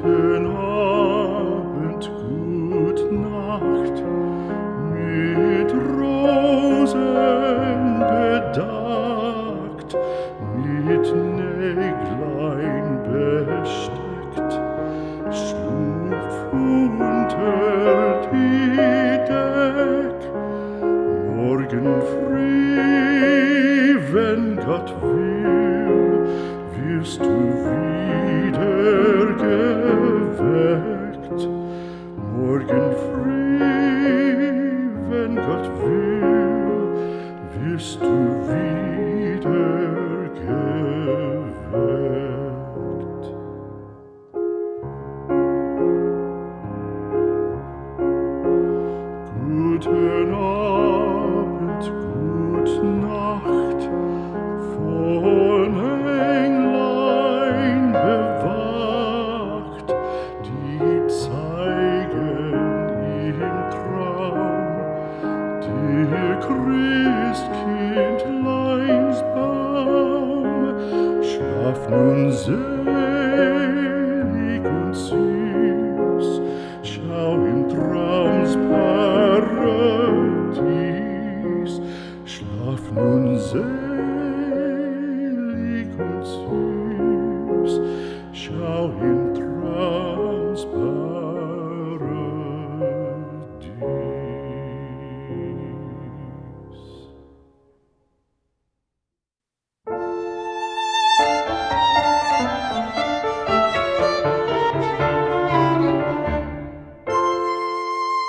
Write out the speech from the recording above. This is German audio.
guten Abend, gut Nacht, mit Rosen bedeckt, mit Näglein besteckt, schlupf unter die Deck, morgen früh, wenn Gott will, wirst du wieder geweckt. Morgen früh, wenn Gott will, wirst du wieder selig und süß, schau im